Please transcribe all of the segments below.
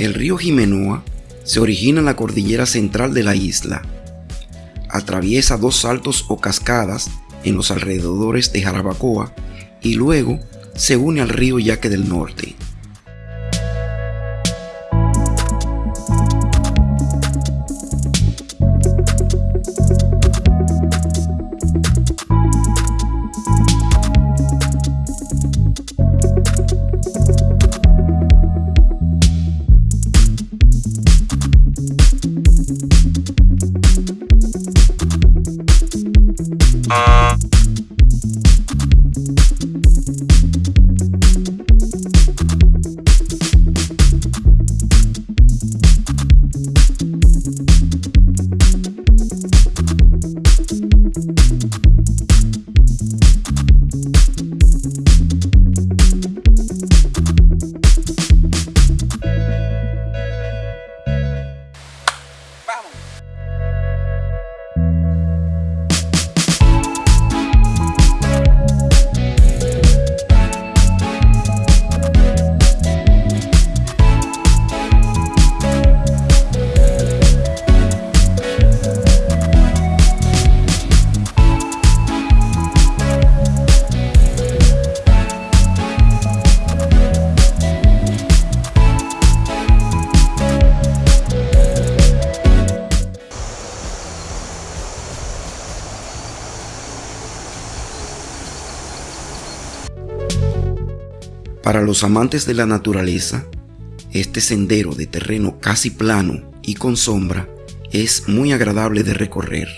El río Jimenoa se origina en la cordillera central de la isla. Atraviesa dos saltos o cascadas en los alrededores de Jarabacoa y luego se une al río Yaque del Norte. Para los amantes de la naturaleza, este sendero de terreno casi plano y con sombra es muy agradable de recorrer.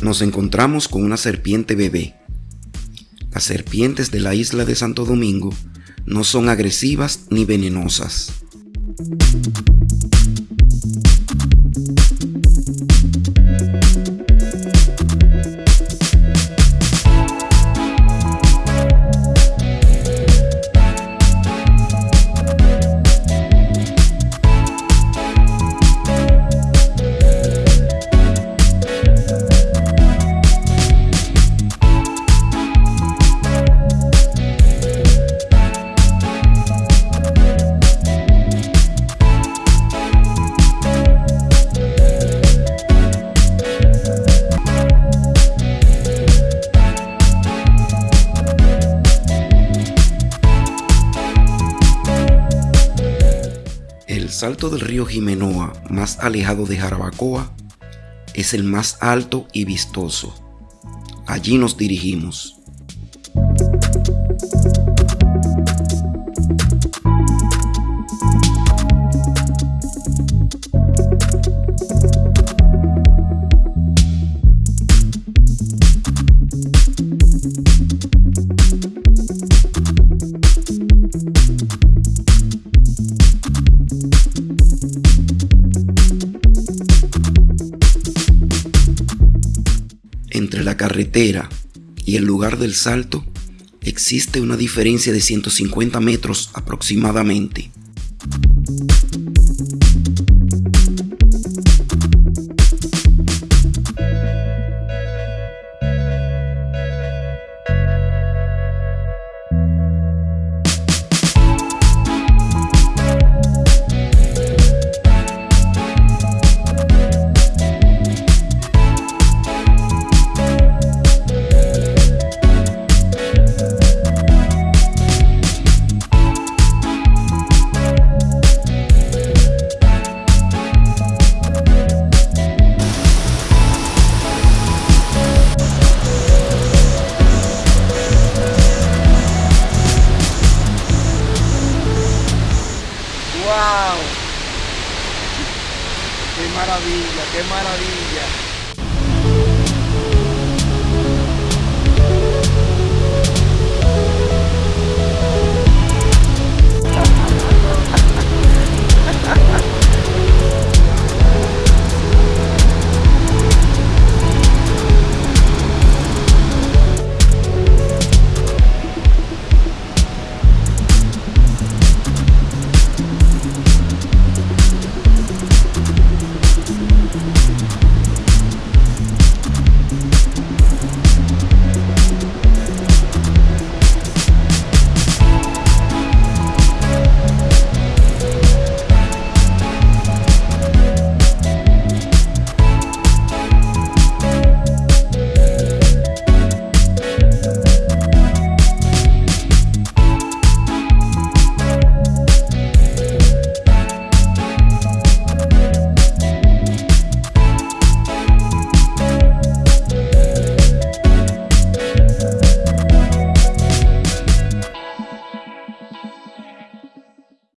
Nos encontramos con una serpiente bebé. Las serpientes de la isla de Santo Domingo no son agresivas ni venenosas. Salto del río Jimenoa más alejado de Jarabacoa es el más alto y vistoso. Allí nos dirigimos. Entre la carretera y el lugar del salto existe una diferencia de 150 metros aproximadamente. ¡Wow! ¡Qué maravilla, qué maravilla!